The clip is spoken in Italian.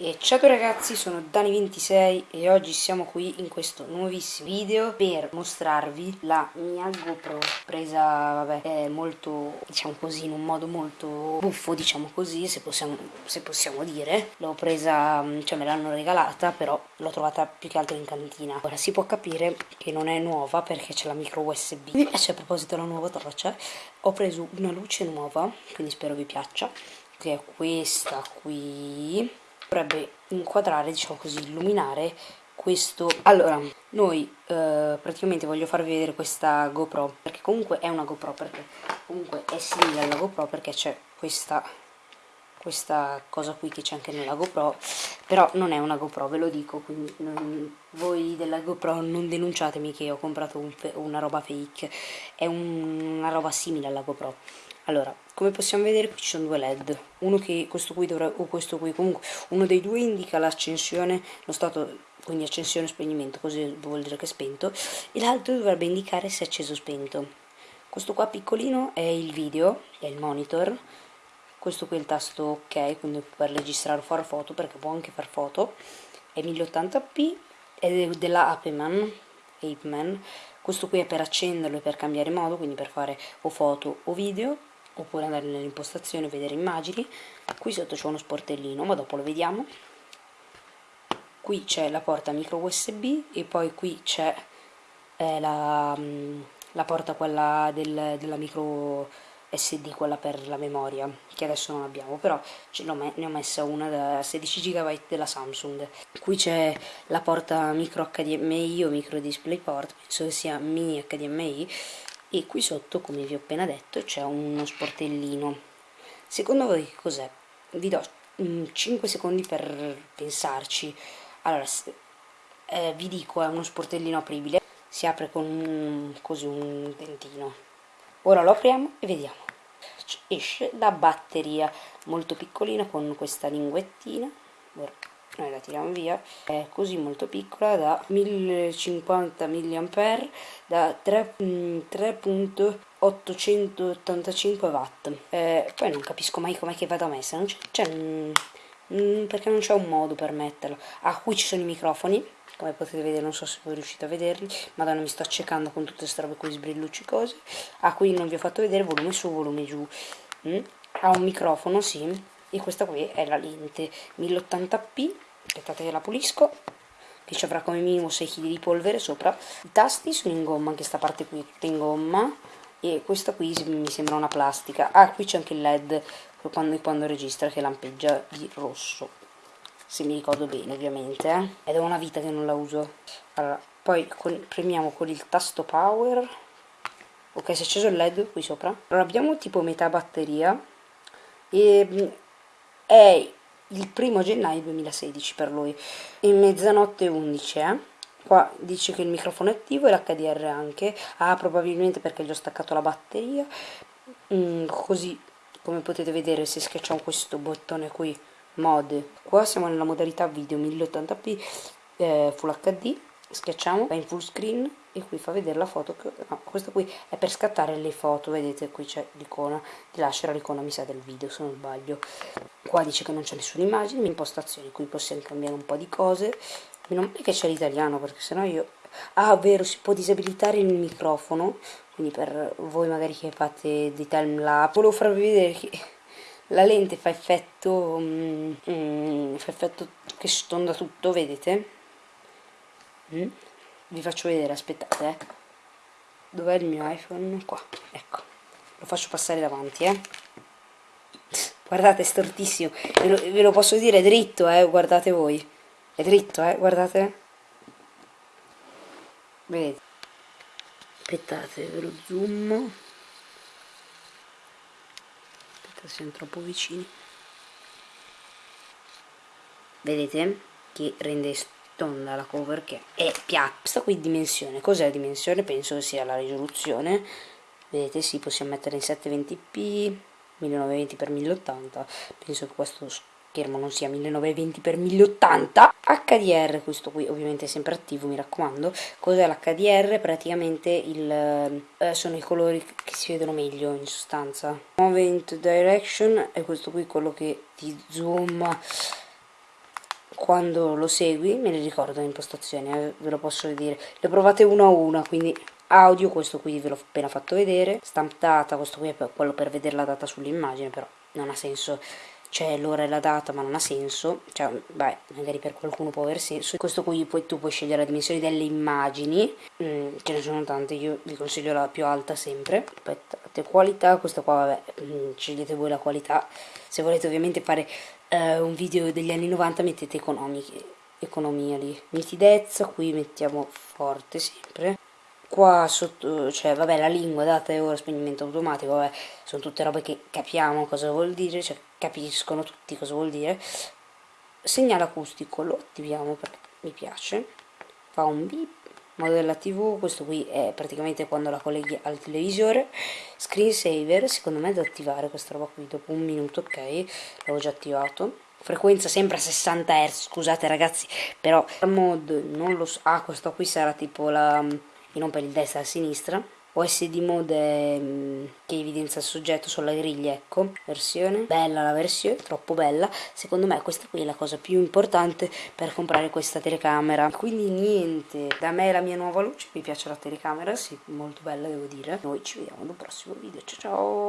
E ciao ragazzi, sono Dani26 e oggi siamo qui in questo nuovissimo video per mostrarvi la mia GoPro presa, vabbè, molto, diciamo così, in un modo molto buffo, diciamo così, se possiamo, se possiamo dire. L'ho presa, cioè me l'hanno regalata, però l'ho trovata più che altro in cantina. Ora si può capire che non è nuova perché c'è la micro USB. Mi piace a proposito la nuova torcia, ho preso una luce nuova, quindi spero vi piaccia, che è questa qui dovrebbe inquadrare, diciamo così, illuminare questo. Allora noi eh, praticamente voglio farvi vedere questa GoPro perché comunque è una GoPro perché comunque è simile alla GoPro perché c'è questa questa cosa qui che c'è anche nella GoPro però non è una GoPro ve lo dico quindi non, voi della GoPro non denunciatemi che ho comprato un, una roba fake è un, una roba simile alla GoPro allora come possiamo vedere qui ci sono due led uno che questo qui dovrà o questo qui comunque uno dei due indica l'accensione lo stato quindi accensione o spegnimento così vuol dire che è spento e l'altro dovrebbe indicare se è acceso o spento. Questo qua piccolino è il video è il monitor questo qui è il tasto ok quindi per registrare o fare foto perché può anche fare foto è 1080p ed è della Apeman Apeman. Questo qui è per accenderlo e per cambiare modo quindi per fare o foto o video oppure andare nelle impostazioni e vedere immagini. Qui sotto c'è uno sportellino ma dopo lo vediamo. Qui c'è la porta micro usb e poi qui c'è eh, la, mm, la, porta quella del, della micro sd quella per la memoria che adesso non abbiamo però ne ho messa una da 16 GB della Samsung. Qui c'è la porta micro HDMI o micro DisplayPort penso che sia mini HDMI e qui sotto come vi ho appena detto c'è uno sportellino. Secondo voi che cos'è? vi do 5 mm, secondi per pensarci. Allora eh, vi dico è uno sportellino apribile. Si apre con un, così un dentino. Ora lo apriamo e vediamo. Esce la batteria molto piccolina con questa linguettina. Ora noi la tiriamo via. È così molto piccola da 1050 mAh da 3.885 mm, watt. Eh, poi non capisco mai com'è che vada messa non c'è mm, mm, perché non c'è un modo per metterlo. Ah qui ci sono i microfoni come potete vedere non so se voi riuscite a vederli. Madonna mi sto accecando con tutte queste robe qui sbrillucci cose. Ah qui non vi ho fatto vedere volume su volume giù. Mm? ha un microfono sì. E questa qui è la lente 1080p aspettate che la pulisco che ci avrà come minimo 6 kg di polvere sopra. I tasti sono in gomma anche questa parte qui è tutta in gomma e questa qui mi sembra una plastica. Ah qui c'è anche il led quando, quando registra che lampeggia di rosso se mi ricordo bene ovviamente eh? ed è una vita che non la uso. Allora poi con, premiamo con il tasto power. Ok si è acceso il led qui sopra. Allora abbiamo tipo metà batteria e mm, è il primo gennaio 2016 per lui. In mezzanotte 11 eh? qua dice che il microfono è attivo e l'HDR anche. Ah probabilmente perché gli ho staccato la batteria. Mm, così come potete vedere se schiacciamo questo bottone qui mod. Qua siamo nella modalità video 1080p eh, full hd schiacciamo va in full screen e qui fa vedere la foto che, no, questo qui è per scattare le foto vedete qui c'è l'icona di lasciare l'icona mi sa del video se non sbaglio. Qua dice che non c'è nessuna immagine impostazioni qui possiamo cambiare un po' di cose. Meno male che c'è l'italiano perché sennò io ah vero si può disabilitare il microfono quindi per voi magari che fate dei time lapse volevo farvi vedere che la lente fa effetto mm, mm, fa effetto che stonda tutto vedete? Mm? Vi faccio vedere aspettate eh. dov'è il mio iPhone? Qua ecco. Lo faccio passare davanti eh. Guardate è stortissimo. Ve lo, ve lo posso dire è dritto eh guardate voi. È dritto eh guardate. Vedete? Aspettate ve lo zoom. Aspettate siamo troppo vicini. Vedete che rende tonda la cover che è piatta questa qui dimensione. Cos'è dimensione? Penso sia la risoluzione. Vedete sì possiamo mettere in 720p 1920x1080 penso che questo schermo non sia 1920x1080 HDR questo qui ovviamente è sempre attivo mi raccomando. Cos'è l'HDR praticamente il, eh, sono i colori che si vedono meglio in sostanza. Movement direction e questo qui quello che ti zoom quando lo segui me ne ricordo le impostazioni, eh, ve lo posso dire. Le provate una a una, quindi audio, questo qui ve l'ho appena fatto vedere, stamp data, questo qui è quello per vedere la data sull'immagine, però non ha senso c'è l'ora e la data ma non ha senso. Cioè beh magari per qualcuno può aver senso. Questo qui poi tu puoi scegliere la dimensione delle immagini. Mm, ce ne sono tante io vi consiglio la più alta sempre. Aspettate qualità questa qua vabbè mm, scegliete voi la qualità. Se volete ovviamente fare uh, un video degli anni 90 mettete economiche economia lì. Nitidezza qui mettiamo forte sempre qua sotto, cioè vabbè la lingua, data e ora, spegnimento automatico, vabbè, sono tutte robe che capiamo cosa vuol dire, cioè capiscono tutti cosa vuol dire. Segnale acustico lo attiviamo perché mi piace, fa un beep, modella tv, questo qui è praticamente quando la colleghi al televisore, screensaver, secondo me è da attivare questa roba qui dopo un minuto, ok, l'avevo già attivato. Frequenza sempre a 60 Hz, scusate ragazzi, però mod non lo so, ah questo qui sarà tipo la e non per il destra e a sinistra. OSD mode mm, che evidenzia il soggetto sulla griglia, ecco, versione, bella la versione, troppo bella, secondo me questa qui è la cosa più importante per comprare questa telecamera, quindi niente, da me è la mia nuova luce, mi piace la telecamera, sì, molto bella devo dire, noi ci vediamo nel prossimo video, ciao ciao!